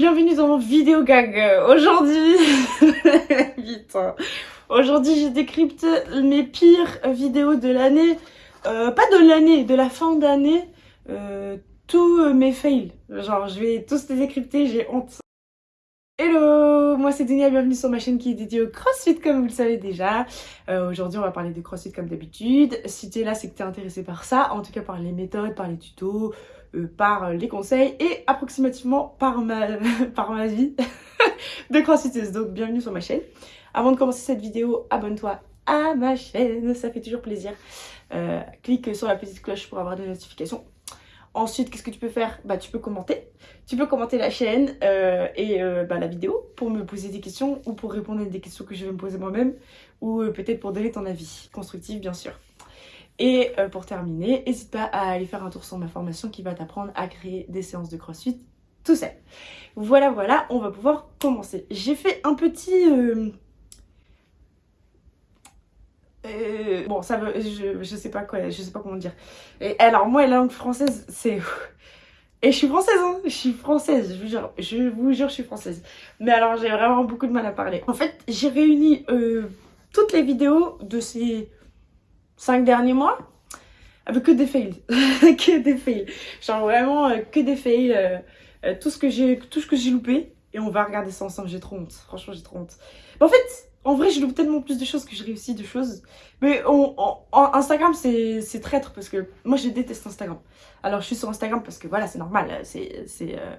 Bienvenue dans mon vidéo gag. Aujourd'hui, vite. hein. Aujourd'hui, je décrypte mes pires vidéos de l'année. Euh, pas de l'année, de la fin d'année. Euh, tous euh, mes fails. Genre, je vais tous les décrypter, j'ai honte. Hello, moi c'est Dunia, bienvenue sur ma chaîne qui est dédiée au crossfit comme vous le savez déjà. Euh, Aujourd'hui on va parler de crossfit comme d'habitude. Si tu es là c'est que tu es intéressé par ça, en tout cas par les méthodes, par les tutos, euh, par les conseils et approximativement par ma, par ma vie de crossfiteuse. Donc bienvenue sur ma chaîne. Avant de commencer cette vidéo, abonne-toi à ma chaîne, ça fait toujours plaisir. Euh, clique sur la petite cloche pour avoir des notifications. Ensuite, qu'est-ce que tu peux faire? Bah, tu peux commenter. Tu peux commenter la chaîne euh, et euh, bah, la vidéo pour me poser des questions ou pour répondre à des questions que je vais me poser moi-même ou euh, peut-être pour donner ton avis constructif, bien sûr. Et pour terminer, n'hésite pas à aller faire un tour sur ma formation qui va t'apprendre à créer des séances de crossfit tout seul. Voilà, voilà, on va pouvoir commencer. J'ai fait un petit... bon, ça veut, je, je sais pas quoi, je sais pas comment dire. Et alors, moi, la langue française, c'est. Et je suis française, hein, je suis française, je vous jure, je vous jure, je suis française. Mais alors, j'ai vraiment beaucoup de mal à parler. En fait, j'ai réuni euh, toutes les vidéos de ces cinq derniers mois avec que des fails. que des fails. Genre vraiment, euh, que des fails. euh, tout ce que j'ai tout ce que j'ai loupé. Et on va regarder ça ensemble, j'ai trop honte. Franchement, j'ai trop honte. Mais en fait, en vrai, je loupe tellement plus de choses que je réussis de choses. Mais on, on- Instagram, c'est traître parce que moi, je déteste Instagram. Alors, je suis sur Instagram parce que voilà, c'est normal. C'est c'est euh,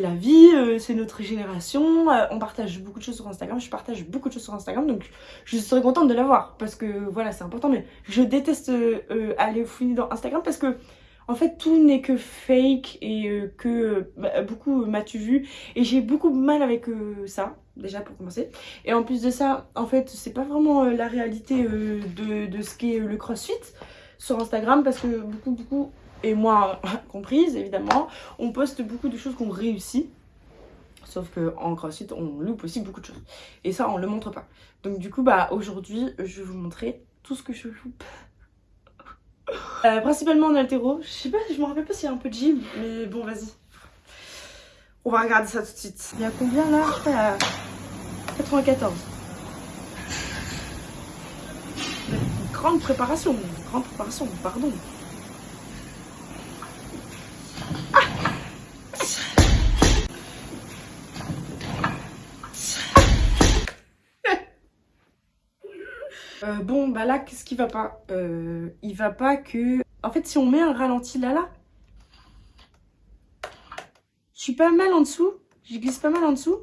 la vie, euh, c'est notre génération. euh, on partage beaucoup de choses sur Instagram. Je partage beaucoup de choses sur Instagram. Donc, je serais contente de l'avoir parce que voilà, c'est important. Mais je déteste euh, aller fouiller dans Instagram parce que en fait, tout n'est que fake et euh, que euh, bah, beaucoup euh, m'as-tu vu? Et j'ai beaucoup de mal avec euh, ça, déjà pour commencer. Et en plus de ça, en fait, c'est pas vraiment la réalité de, ce qu'est le crossfit sur Instagram parce que beaucoup, beaucoup, et moi comprise évidemment, on poste beaucoup de choses qu'on réussit. Sauf que en crossfit, on loupe aussi beaucoup de choses. Et ça, on le montre pas. Donc du coup, bah aujourd'hui, je vais vous montrer tout ce que je loupe. Euh, principalement en altéro. Je sais pas, je me rappelle pas s'il y a un peu de gym, mais bon, vas-y. On va regarder ça tout de suite. Il y a combien là Je crois il y a 94. Une grande préparation, grande préparation, pardon. Euh, bon, bah là, qu'est-ce qui va pas Euh, Il va pas que... En fait, si on met un ralenti là, là, je suis pas mal en dessous. Je glisse pas mal en dessous.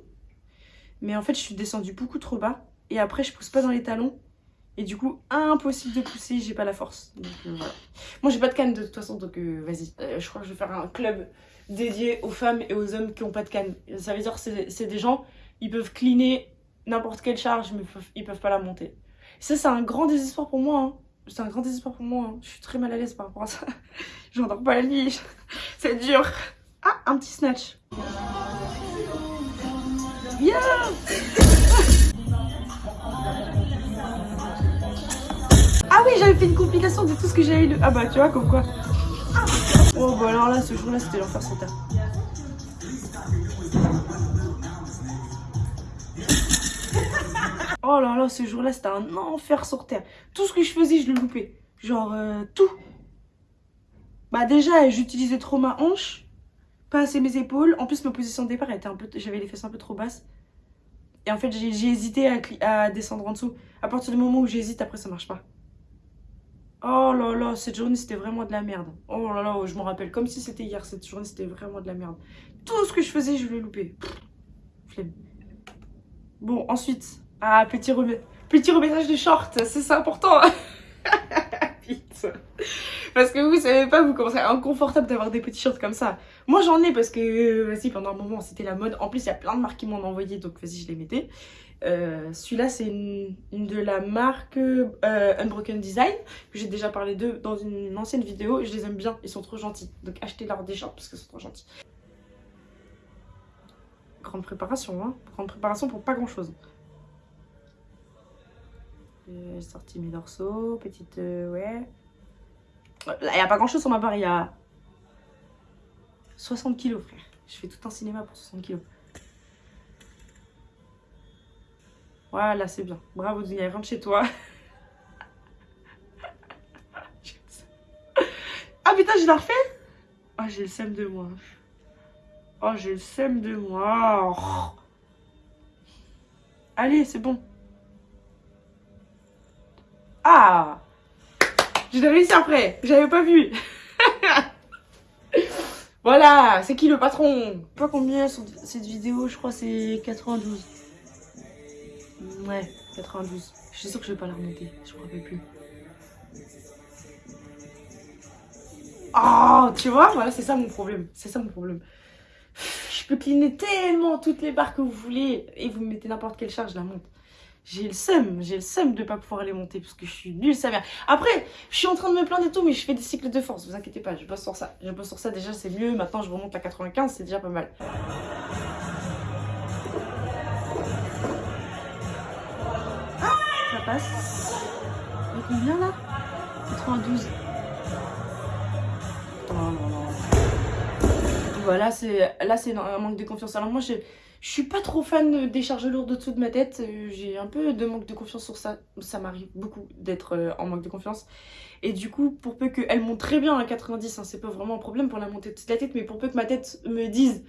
Mais en fait, je suis descendue beaucoup trop bas. Et après, je pousse pas dans les talons. Et du coup, impossible de pousser, j'ai pas la force. Donc euh, voilà. Moi, j'ai pas de canne de toute façon, donc vas-y. Je crois que je vais faire un club dédié aux femmes et aux hommes qui ont pas de canne. Ça veut dire que c'est des gens, ils peuvent cleaner n'importe quelle charge, mais ils peuvent pas la monter. Ça, c'est un grand désespoir pour moi. hein. C'est un grand désespoir pour moi. hein. Je suis très mal à l'aise par rapport à ça. J'endors pas la nuit. C'est dur. Ah, un petit snatch. Ah oui, j'avais fait une compilation de tout ce que j'avais lu. Ah bah, tu vois, comme quoi. Oh bah alors là, ce jour-là, c'était l'enfer terre. Oh là là, ce jour-là, c'était un enfer sur terre. Tout ce que je faisais, je le loupais. Genre, euh, tout. Bah déjà, j'utilisais trop ma hanche, pas assez mes épaules. En plus, ma position de départ, était un peu, j'avais les fesses un peu trop basses. Et en fait, j'ai hésité à, descendre en dessous. À partir du moment où j'hésite, après, ça marche pas. Oh là là, cette journée, c'était vraiment de la merde. Oh là là, je m'en rappelle comme si c'était hier. Cette journée, c'était vraiment de la merde. Tout ce que je faisais, je le loupais. Flemme. Bon, ensuite, ah, petit, remé- petit remettage de short, c'est important. Vite. Parce que vous savez pas, vous commencez à inconfortable d'avoir des petits shorts comme ça. Moi j'en ai parce que, euh, vas-y, pendant un moment c'était la mode. En plus, il y a plein de marques qui m'en ont envoyé, donc vas-y, je les mettais. Euh, Celui-là, c'est une, de la marque euh, Unbroken Design, j'ai déjà parlé d'eux dans une ancienne vidéo. Je les aime bien, ils sont trop gentils. Donc achetez-leur des shorts parce qu'ils sont trop gentils. Grande préparation, hein. Grande préparation pour pas grand-chose j'ai sorti mes dorsaux, petite... Euh, ouais. Il n'y a pas grand chose sur ma barre, il y a 60 kilos frère. Je fais tout un cinéma pour 60 kilos. Voilà, c'est bien. Bravo Dunia, rentre chez toi. ah putain, je la refais Oh, j'ai le seum de moi. Oh, j'ai le seum de moi. Allez, c'est bon. Ah J'ai réussi après. J'avais pas vu. voilà, c'est qui le patron? Pas combien cette vidéo, je crois c'est 92. Ouais, 92. Je suis sûre que je vais pas la remonter, je me rappelle plus. Oh, tu vois, voilà, c'est ça mon problème. C'est ça mon problème. Je peux cleaner tellement toutes les barres que vous voulez et vous mettez n'importe quelle charge, je la monte. J'ai le seum, j'ai le seum de pas pouvoir les monter parce que je suis nulle sa mère. Après, je suis en train de me plaindre et tout, mais je fais des cycles de force, vous inquiétez pas, je bosse sur ça. Je bosse sur ça, déjà c'est mieux, maintenant je remonte à 95, c'est déjà pas mal. Ça passe. Combien là? 92. Oh non, non. Voilà, c'est là c'est un manque de confiance. Alors moi je suis pas trop fan des charges lourdes au-dessous de ma tête. Euh, j'ai un peu de manque de confiance sur ça. Ça m'arrive beaucoup d'être euh, en manque de confiance. Et du coup, pour peu qu'elle monte très bien à 90, hein, c'est pas vraiment un problème pour la montée de la tête, mais pour peu que ma tête me dise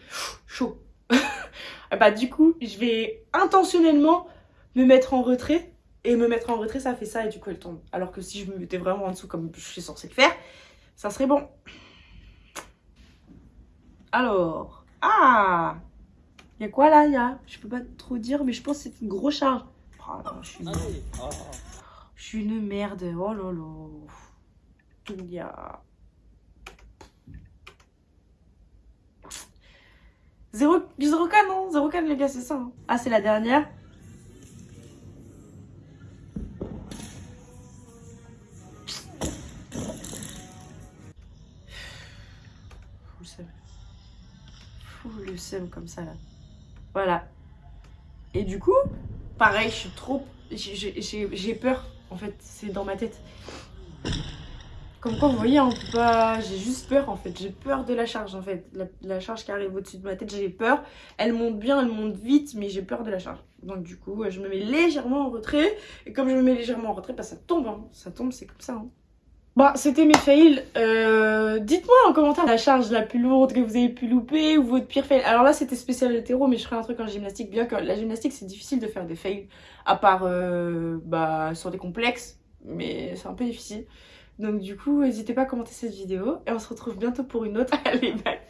chaud, bah du coup, je vais intentionnellement me mettre en retrait. Et me mettre en retrait, ça fait ça et du coup, elle tombe. Alors que si je me mettais vraiment en dessous comme je suis censée le faire, ça serait bon. Alors, ah il y a quoi là y a... Je peux pas trop dire, mais je pense que c'est une grosse charge. Oh, je, suis une... je suis une merde. Oh là là. Il y a... Zéro, du 0 k non 0 k les gars, c'est ça. Hein. Ah, c'est la dernière. Comme ça là. Voilà. Et du coup, pareil, je suis trop... J'ai peur, en fait, c'est dans ma tête. Comme quoi, vous voyez, on peut pas... J'ai juste peur, en fait. J'ai peur de la charge, en fait. La, charge qui arrive au-dessus de ma tête, j'ai peur. Elle monte bien, elle monte vite, mais j'ai peur de la charge. Donc du coup, je me mets légèrement en retrait. Et comme je me mets légèrement en retrait, bah, ça tombe. Hein. Ça tombe, c'est comme ça. Hein. Bah, c'était mes fails. Euh, dites-moi en commentaire la charge la plus lourde que vous avez pu louper ou votre pire fail. Alors là, c'était spécial hétéro, mais je ferai un truc en gymnastique. Bien que la gymnastique, c'est difficile de faire des fails, à part euh, bah, sur des complexes, mais c'est un peu difficile. Donc du coup, n'hésitez pas à commenter cette vidéo et on se retrouve bientôt pour une autre. Allez, bye